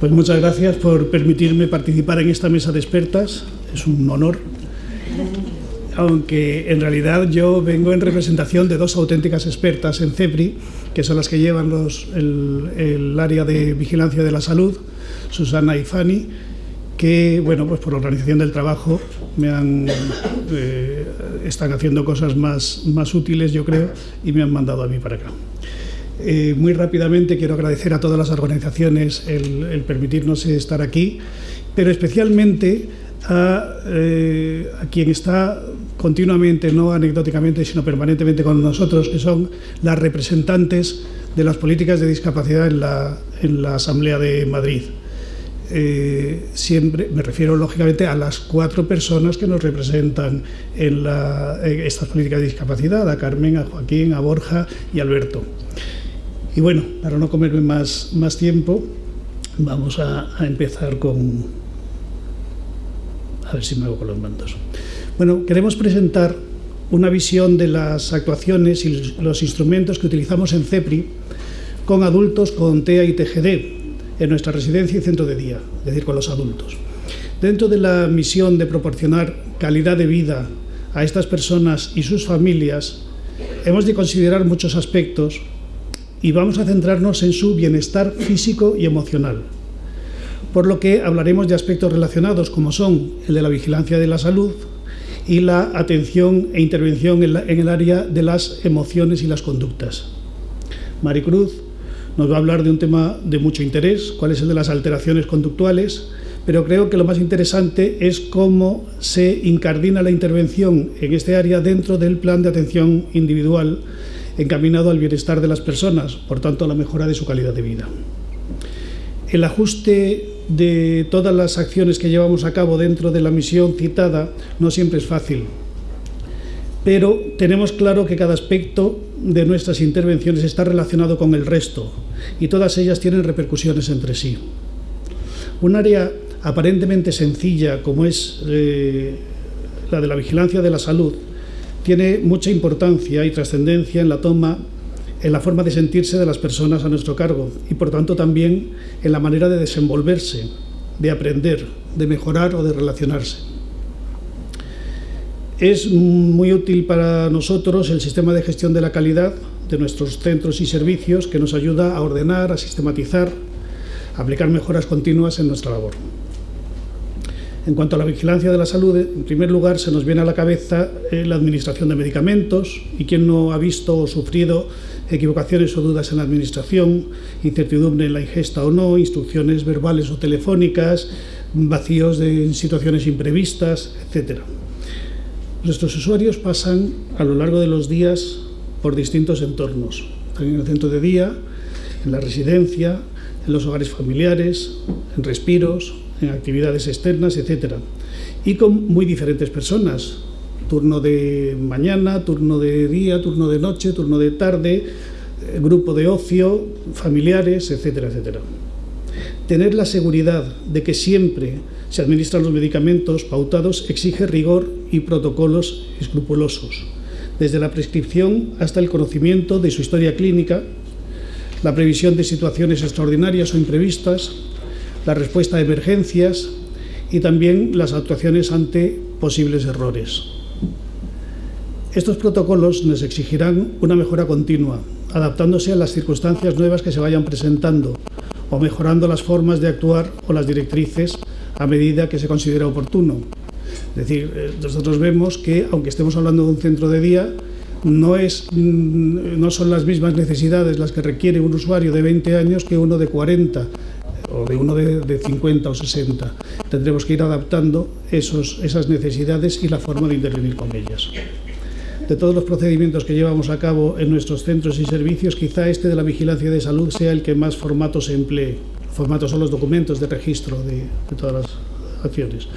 Pues muchas gracias por permitirme participar en esta mesa de expertas. Es un honor. Aunque en realidad yo vengo en representación de dos auténticas expertas en CEPRI, que son las que llevan los, el, área de vigilancia de la salud, Susana y Fanny, que, bueno, pues por la organización del trabajo me han, eh, están haciendo cosas más, más útiles, yo creo, y me han mandado a mí para acá. Eh, muy rápidamente quiero agradecer a todas las organizaciones el, permitirnos estar aquí, pero especialmente a, eh, a, quien está continuamente, no anecdóticamente, sino permanentemente con nosotros, que son las representantes de las políticas de discapacidad en la, en la Asamblea de Madrid. Eh, siempre me refiero lógicamente a las cuatro personas que nos representan en, la, en, estas políticas de discapacidad, a Carmen, a Joaquín, a Borja y a Alberto. Y bueno, para no comerme más, más tiempo, vamos a, a empezar con... A ver si me hago con los mandos. Bueno, queremos presentar una visión de las actuaciones y los instrumentos que utilizamos en CEPRI con adultos con TEA y TGD, en nuestra residencia y centro de día, es decir, con los adultos. Dentro de la misión de proporcionar calidad de vida a estas personas y sus familias, hemos de considerar muchos aspectos y vamos a centrarnos en su bienestar físico y emocional. Por lo que hablaremos de aspectos relacionados como son el de la vigilancia de la salud y la atención e intervención en, el área de las emociones y las conductas. Maricruz nos va a hablar de un tema de mucho interés, cuál es el de las alteraciones conductuales, pero creo que lo más interesante es cómo se incardina la intervención en este área dentro del plan de atención individual encaminado al bienestar de las personas, por tanto a la mejora de su calidad de vida. El ajuste de todas las acciones que llevamos a cabo dentro de la misión citada no siempre es fácil, pero tenemos claro que cada aspecto de nuestras intervenciones está relacionado con el resto y todas ellas tienen repercusiones entre sí. Un área aparentemente sencilla como es eh, la de la vigilancia de la salud tiene mucha importancia y trascendencia en la toma en la forma de sentirse de las personas a nuestro cargo y por tanto también en la manera de desenvolverse, de aprender, de mejorar o de relacionarse. Es muy útil para nosotros el sistema de gestión de la calidad de nuestros centros y servicios que nos ayuda a ordenar, a sistematizar, a aplicar mejoras continuas en nuestra labor. En cuanto a la vigilancia de la salud, en primer lugar se nos viene a la cabeza eh, la administración de medicamentos y quien no ha visto o sufrido equivocaciones o dudas en la administración, incertidumbre en la ingesta o no, instrucciones verbales o telefónicas, vacíos de situaciones imprevistas, etcétera. Nuestros usuarios pasan a lo largo de los días por distintos entornos. En el centro de día, en la residencia, en los hogares familiares, en respiros, en actividades externas, etc. Y con muy diferentes personas. Turno de mañana, turno de día, turno de noche, turno de tarde, eh, grupo de ocio, familiares, etcétera, etcétera. Tener la seguridad de que siempre se administran los medicamentos pautados exige rigor y protocolos escrupulosos, desde la prescripción hasta el conocimiento de su historia clínica, la previsión de situaciones extraordinarias o imprevistas, la respuesta a emergencias y también las actuaciones ante posibles errores. Estos protocolos nos exigirán una mejora continua, adaptándose a las circunstancias nuevas que se vayan presentando o mejorando las formas de actuar o las directrices a medida que se considera oportuno. Es decir, eh, nosotros vemos que, aunque estemos hablando de un centro de día, no, es, mm, no son las mismas necesidades las que requiere un usuario de 20 años que uno de 40 o de uno de, de 50 o 60. Tendremos que ir adaptando esos, esas necesidades y la forma de intervenir con ellas. De todos los procedimientos que llevamos a cabo en nuestros centros y servicios, quizá este de la vigilancia de salud sea el que más formatos se emplee. Formatos son los documentos de registro de todas las acciones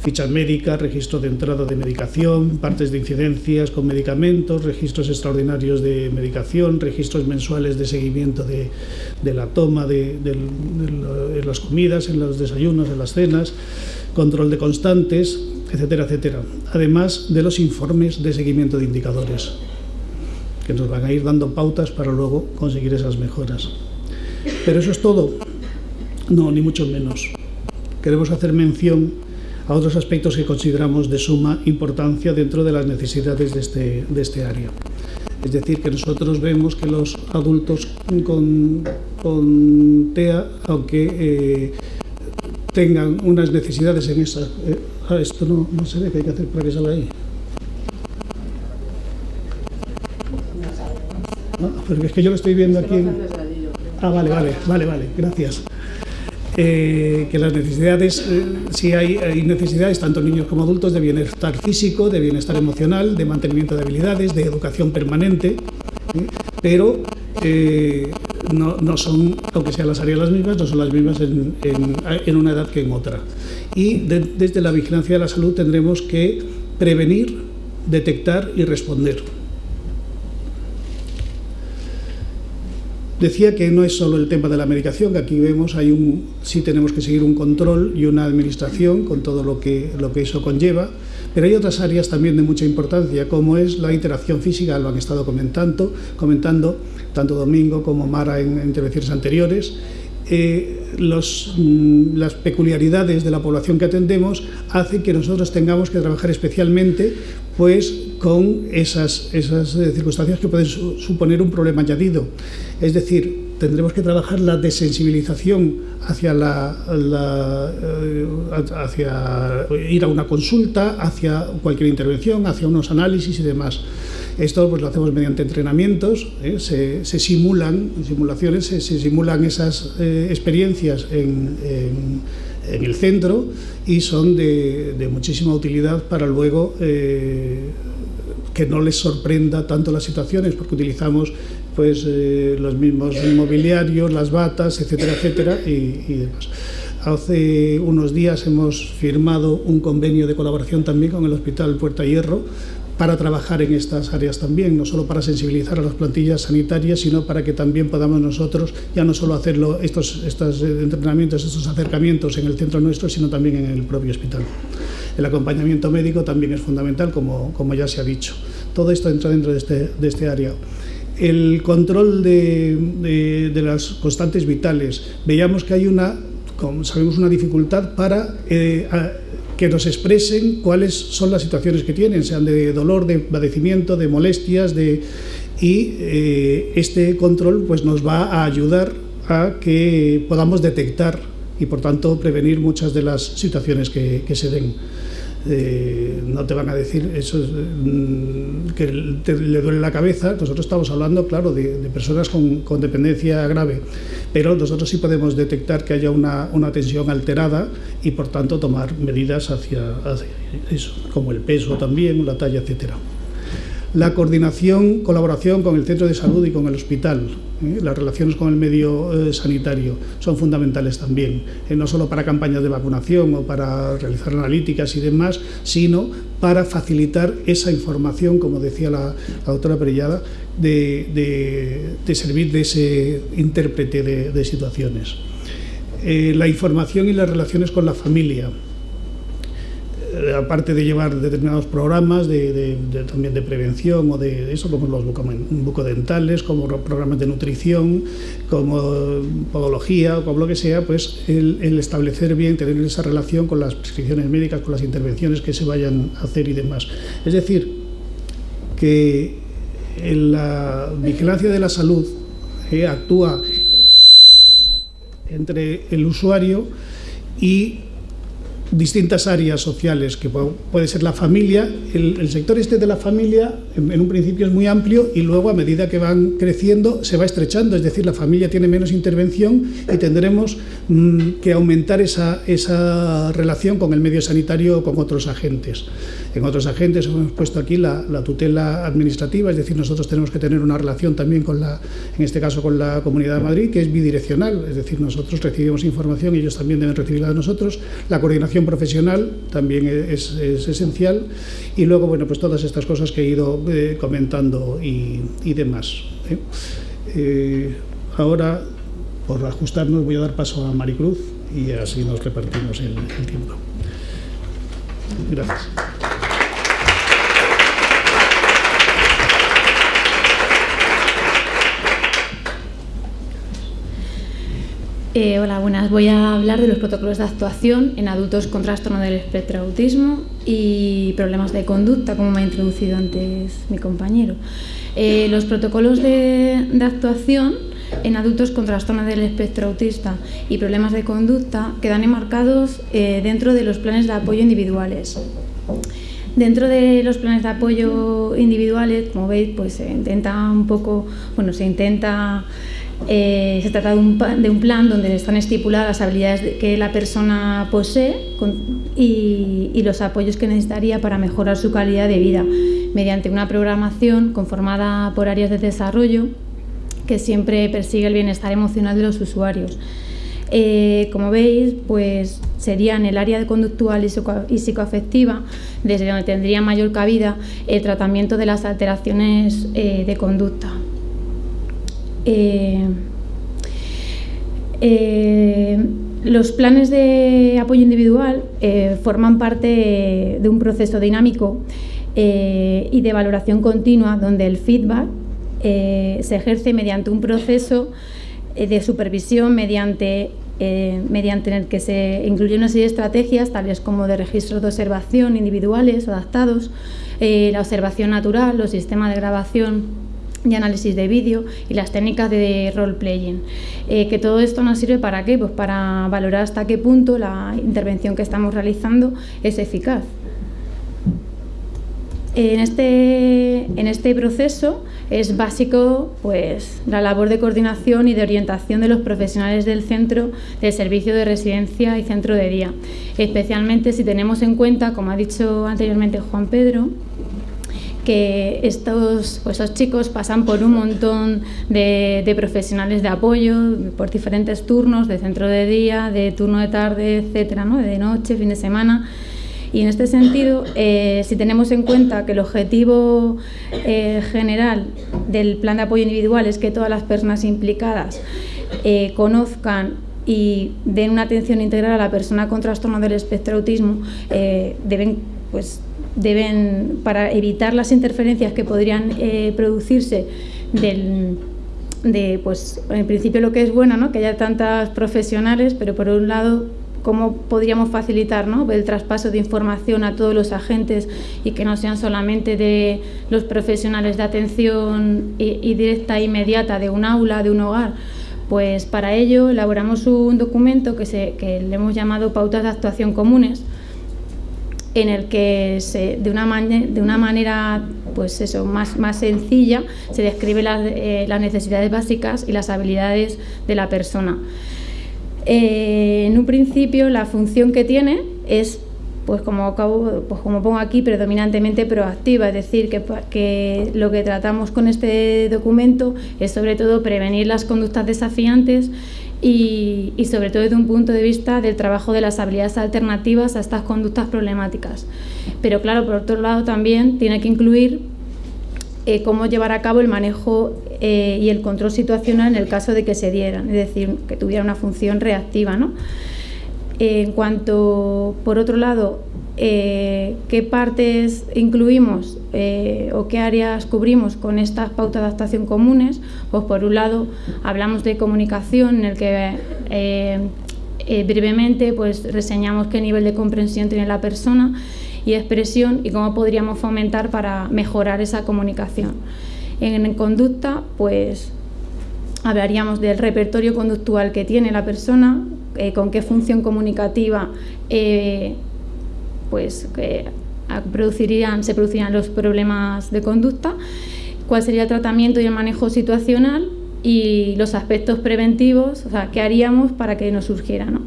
fichas médicas, registro de entrada de medicación, partes de incidencias con medicamentos, registros extraordinarios de medicación, registros mensuales de seguimiento de, la toma de, de, las comidas, en los desayunos, en las cenas, control de constantes, etcétera, etcétera. Además de los informes de seguimiento de indicadores, que nos van a ir dando pautas para luego conseguir esas mejoras. Pero eso es todo. No, ni mucho menos. Queremos hacer mención a otros aspectos que consideramos de suma importancia dentro de las necesidades de este, de este área. Es decir, que nosotros vemos que los adultos con, con TEA, aunque eh, tengan unas necesidades en esa... Eh, ah, esto no, no se ve, ¿qué hay que hacer para que salga ahí? Ah, porque es que yo lo estoy viendo aquí... Ah, vale, vale, vale, vale, gracias. Eh, que las necesidades, eh, si hay, hay, necesidades, tanto niños como adultos, de bienestar físico, de bienestar emocional, de mantenimiento de habilidades, de educación permanente, ¿eh? pero eh, no, son, aunque sean las áreas las mismas, no son las mismas en, en, una edad que en otra. Y de, desde la vigilancia de la salud tendremos que prevenir, detectar y responder. Decía que no es solo el tema de la medicación, que aquí vemos hay un sí tenemos que seguir un control y una administración con todo lo que, lo que eso conlleva, pero hay otras áreas también de mucha importancia, como es la interacción física, lo han estado comentando, comentando tanto Domingo como Mara en intervenciones anteriores, eh, mm, las peculiaridades de la población que atendemos hacen que nosotros tengamos que trabajar especialmente pues, con esas, esas eh, circunstancias que pueden su, suponer un problema añadido. Es decir, tendremos que trabajar la desensibilización hacia, la, eh, hacia ir a una consulta, hacia cualquier intervención, hacia unos análisis y demás. Esto pues, lo hacemos mediante entrenamientos, ¿eh? se, se, simulan, simulaciones, se, se simulan esas eh, experiencias en, el centro y son de, muchísima utilidad para luego que no les sorprenda tanto las situaciones, porque utilizamos pues, eh, los mismos mobiliarios, las batas, etcétera, etcétera, y, y demás. Hace unos días hemos firmado un convenio de colaboración también con el Hospital Puerta Hierro para trabajar en estas áreas también, no solo para sensibilizar a las plantillas sanitarias, sino para que también podamos nosotros ya no solo hacerlo estos, estos entrenamientos, estos acercamientos en el centro nuestro, sino también en el propio hospital. El acompañamiento médico también es fundamental, como, como ya se ha dicho. Todo esto entra dentro de este, de este área el control de, de, de, las constantes vitales. Veíamos que hay una, como sabemos, una dificultad para eh, a, que nos expresen cuáles son las situaciones que tienen, sean de dolor, de padecimiento, de molestias, de, y eh, este control pues, nos va a ayudar a que podamos detectar y por tanto prevenir muchas de las situaciones que, que se den. Eh, no te van a decir eso es, mm, que te, le duele la cabeza. Nosotros estamos hablando, claro, de, personas con, con, dependencia grave, pero nosotros sí podemos detectar que haya una, una tensión alterada y, por tanto, tomar medidas hacia, hacia eso, como el peso también, la talla, etcétera la coordinación, colaboración con el centro de salud y con el hospital. ¿eh? Las relaciones con el medio eh, sanitario son fundamentales también, eh, no solo para campañas de vacunación o para realizar analíticas y demás, sino para facilitar esa información, como decía la, doctora Perellada, de, servir de ese intérprete de, situaciones. La información y las relaciones con la familia aparte de llevar determinados programas de, también de prevención o de eso, como los bucodentales, como programas de nutrición, como podología o como lo que sea, pues el, establecer bien, tener esa relación con las prescripciones médicas, con las intervenciones que se vayan a hacer y demás. Es decir, que la vigilancia de la salud eh, actúa entre el usuario y distintas áreas sociales, que puede ser la familia, el, sector este de la familia en, un principio es muy amplio y luego a medida que van creciendo se va estrechando, es decir, la familia tiene menos intervención y tendremos mmm, que aumentar esa, esa relación con el medio sanitario o con otros agentes. En otros agentes hemos puesto aquí la, la tutela administrativa, es decir, nosotros tenemos que tener una relación también con la, en este caso con la Comunidad de Madrid, que es bidireccional, es decir, nosotros recibimos información ellos también deben recibirla de nosotros, la coordinación profesional también es, es, esencial y luego, bueno, pues todas estas cosas que he ido eh, comentando y, demás. ¿eh? Eh, ahora, por ajustarnos, voy a dar paso a Maricruz y así nos repartimos el tiempo. Gracias. Eh, hola, buenas. Voy a hablar de los protocolos de actuación en adultos con trastorno del espectro autismo y problemas de conducta, como me ha introducido antes mi compañero. Eh, los protocolos de, actuación en adultos con trastorno del espectro autista y problemas de conducta quedan enmarcados eh, dentro de los planes de apoyo individuales. Dentro de los planes de apoyo individuales, como veis, pues se intenta un poco, bueno, se intenta eh, se trata de un, plan donde están estipuladas las habilidades que la persona posee y, los apoyos que necesitaría para mejorar su calidad de vida mediante una programación conformada por áreas de desarrollo que siempre persigue el bienestar emocional de los usuarios. Eh, como veis, pues sería en el área conductual y, psicoafectiva, desde donde tendría mayor cabida el tratamiento de las alteraciones eh, de conducta. Eh, eh, los planes de apoyo individual eh, forman parte de un proceso dinámico y de valoración continua donde el feedback se ejerce mediante un proceso de supervisión mediante, mediante el que se incluye una serie de estrategias tales como de registros de observación individuales adaptados, la observación natural, los sistemas de grabación y análisis de vídeo y las técnicas de role-playing. Eh, que todo esto nos sirve para qué? Pues para valorar hasta qué punto la intervención que estamos realizando es eficaz. En este, en este proceso es básico pues, la labor de coordinación y de orientación de los profesionales del centro del servicio de residencia y centro de día, especialmente si tenemos en cuenta, como ha dicho anteriormente Juan Pedro, que estos pues, chicos pasan por un montón de, profesionales de apoyo, por diferentes turnos, de centro de día, de turno de tarde, etcétera, ¿no? de noche, fin de semana. Y en este sentido, eh, si tenemos en cuenta que el objetivo eh, general del plan de apoyo individual es que todas las personas implicadas eh, conozcan y den una atención integral a la persona con trastorno del espectro autismo, deben pues, deben, para evitar las interferencias que podrían eh, producirse del, de, pues, en principio lo que es bueno, ¿no? que haya tantas profesionales, pero por un lado, cómo podríamos facilitar ¿no? el traspaso de información a todos los agentes y que no sean solamente de los profesionales de atención y, directa e inmediata de un aula, de un hogar. Pues para ello elaboramos un documento que, se, que le hemos llamado Pautas de Actuación Comunes, en el que se, de, una de una manera pues eso, más, más sencilla se describe eh, las, necesidades básicas y las habilidades de la persona. Eh, en un principio la función que tiene es pues como, pues como pongo aquí, predominantemente proactiva, es decir, que, que, lo que tratamos con este documento es sobre todo prevenir las conductas desafiantes y, sobre todo desde un punto de vista del trabajo de las habilidades alternativas a estas conductas problemáticas. Pero claro, por otro lado también tiene que incluir eh, cómo llevar a cabo el manejo eh, y el control situacional en el caso de que se dieran, es decir, que tuviera una función reactiva. ¿no? en cuanto, por otro lado, eh, qué partes incluimos eh, o qué áreas cubrimos con estas pautas de adaptación comunes, pues por un lado hablamos de comunicación en el que eh, brevemente pues reseñamos qué nivel de comprensión tiene la persona y expresión y cómo podríamos fomentar para mejorar esa comunicación. En, conducta, pues hablaríamos del repertorio conductual que tiene la persona, con qué función comunicativa pues que producirían, se producirían los problemas de conducta, cuál sería el tratamiento y el manejo situacional y los aspectos preventivos, o sea, qué haríamos para que no surgiera. ¿no?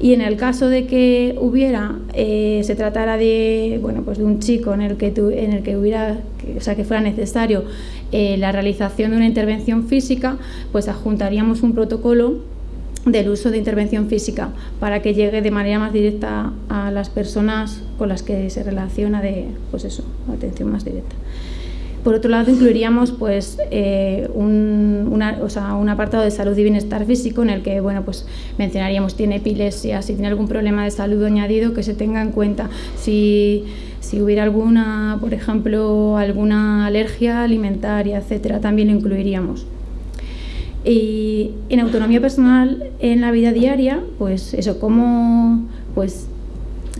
Y en el caso de que hubiera, eh, se tratara de, bueno, pues de un chico en el que, en el que hubiera, o sea, que fuera necesario eh, la realización de una intervención física, pues adjuntaríamos un protocolo del uso de intervención física para que llegue de manera más directa a las personas con las que se relaciona de pues eso, atención más directa. Por otro lado, incluiríamos pues, eh, un, un, apartado de salud y bienestar físico en el que bueno, pues, mencionaríamos tiene epilepsia, si tiene algún problema de salud añadido que se tenga en cuenta, si, si hubiera alguna, por ejemplo, alguna alergia alimentaria, etcétera, también lo incluiríamos. Y en autonomía personal en la vida diaria, pues eso, cómo pues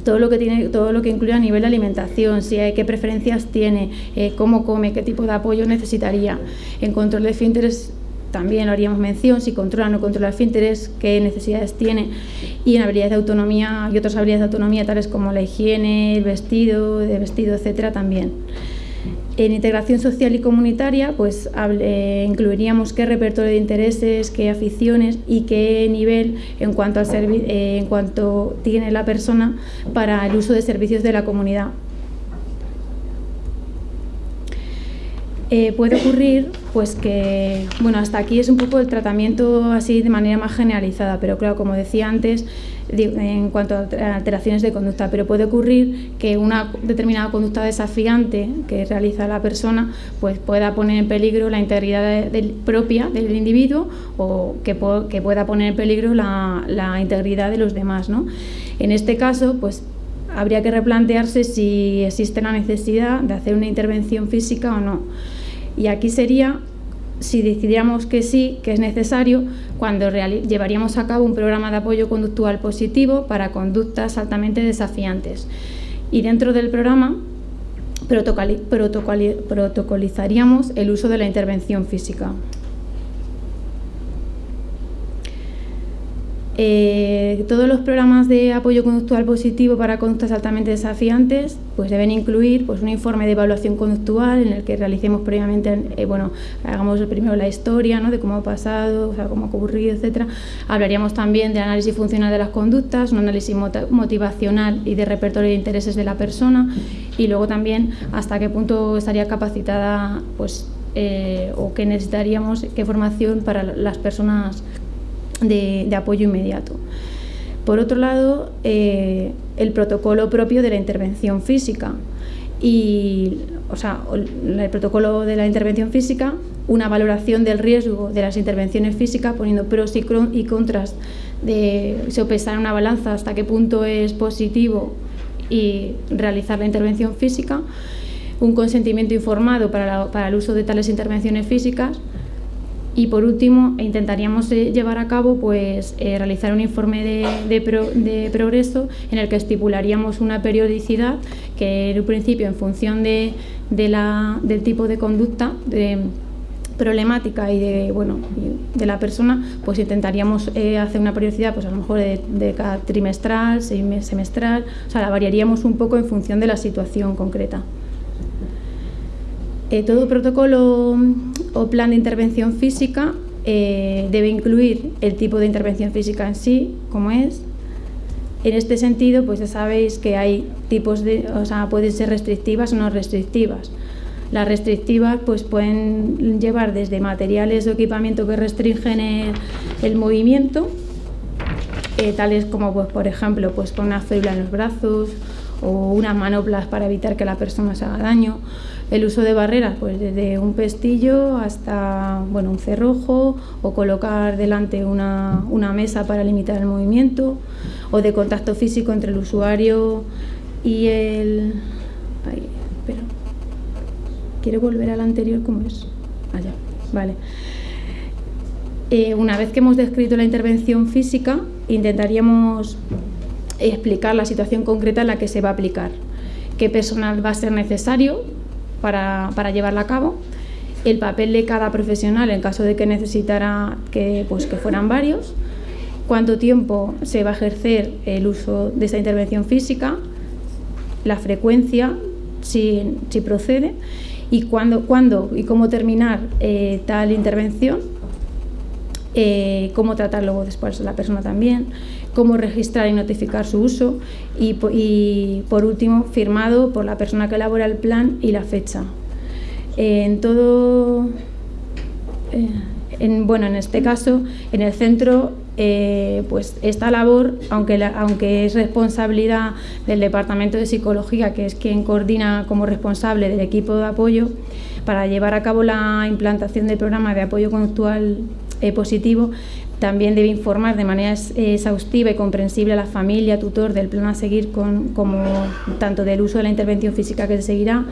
todo lo que tiene, todo lo que incluye a nivel de alimentación, si hay, qué preferencias tiene, eh, cómo come, qué tipo de apoyo necesitaría. En control de esfínteres también lo haríamos mención, si controla o no controla esfínteres, qué necesidades tiene. Y en habilidades de autonomía y otras habilidades de autonomía, tales como la higiene, el vestido, de vestido, etcétera, también. En integración social y comunitaria, pues eh, incluiríamos qué repertorio de intereses, qué aficiones y qué nivel en cuanto, al eh, en cuanto tiene la persona para el uso de servicios de la comunidad. Eh, puede ocurrir pues que, bueno, hasta aquí es un poco el tratamiento así de manera más generalizada, pero claro, como decía antes, en cuanto a alteraciones de conducta, pero puede ocurrir que una determinada conducta desafiante que realiza la persona pues pueda poner en peligro la integridad propia del individuo o que, pueda poner en peligro la, la integridad de los demás. ¿no? En este caso, pues habría que replantearse si existe la necesidad de hacer una intervención física o no. Y aquí sería, si decidiéramos que sí, que es necesario, cuando llevaríamos a cabo un programa de apoyo conductual positivo para conductas altamente desafiantes. Y dentro del programa protocolizaríamos el uso de la intervención física. Eh, todos los programas de apoyo conductual positivo para conductas altamente desafiantes pues deben incluir pues, un informe de evaluación conductual en el que realicemos previamente, eh, bueno, hagamos primero la historia ¿no? de cómo ha pasado, o sea, cómo ha ocurrido, etcétera. Hablaríamos también de análisis funcional de las conductas, un análisis motivacional y de repertorio de intereses de la persona y luego también hasta qué punto estaría capacitada pues, eh, o qué necesitaríamos, qué formación para las personas de, apoyo inmediato. Por otro lado, eh, el protocolo propio de la intervención física y, o sea, el protocolo de la intervención física, una valoración del riesgo de las intervenciones físicas, poniendo pros y contras de sopesar una balanza hasta qué punto es positivo y realizar la intervención física, un consentimiento informado para, para el uso de tales intervenciones físicas, y por último, intentaríamos eh, llevar a cabo, pues, eh, realizar un informe de, progreso en el que estipularíamos una periodicidad que en un principio, en función de, del tipo de conducta, problemática y de bueno de la persona pues intentaríamos eh, hacer una periodicidad pues a lo mejor de, de, cada trimestral semestral o sea la variaríamos un poco en función de la situación concreta. Eh, todo protocolo o plan de intervención física eh, debe incluir el tipo de intervención física en sí, como es. En este sentido, pues ya sabéis que hay tipos de, o sea, pueden ser restrictivas o no restrictivas. Las restrictivas pues pueden llevar desde materiales o equipamiento que restringen el, movimiento, eh, tales como pues, por ejemplo pues, con una fibra en los brazos o unas manoplas para evitar que la persona se haga daño el uso de barreras, pues desde un pestillo hasta bueno, un cerrojo o colocar delante una, mesa para limitar el movimiento o de contacto físico entre el usuario y el... Ay, espera. ¿Quiere volver al anterior? ¿Cómo es? Allá, vale. Eh, una vez que hemos descrito la intervención física, intentaríamos explicar la situación concreta en la que se va a aplicar, qué personal va a ser necesario para, llevarla a cabo, el papel de cada profesional en caso de que necesitara que, pues, que fueran varios, cuánto tiempo se va a ejercer el uso de esa intervención física, la frecuencia, si, si procede, y cuándo, cuándo y cómo terminar eh, tal intervención, eh, cómo tratar luego después a la persona también, cómo registrar y notificar su uso y, por último firmado por la persona que elabora el plan y la fecha. En todo, eh, en, bueno, en este caso, en el centro, eh, pues esta labor, aunque, aunque es responsabilidad del Departamento de Psicología, que es quien coordina como responsable del equipo de apoyo, para llevar a cabo la implantación del programa de apoyo conductual eh, positivo, también debe informar de manera exhaustiva y comprensible a la familia, tutor del plan a seguir, con, como tanto del uso de la intervención física que se seguirá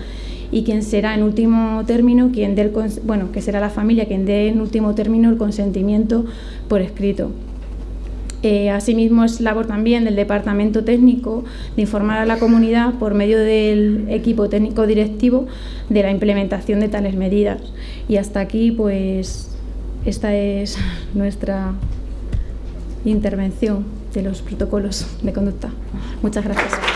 y quien será en último término quien dé el, bueno, que será la familia quien dé en último término el consentimiento por escrito. Eh, asimismo, es labor también del Departamento Técnico de informar a la comunidad por medio del equipo técnico directivo de la implementación de tales medidas. Y hasta aquí, pues, esta es nuestra intervención de los protocolos de conducta. Muchas gracias.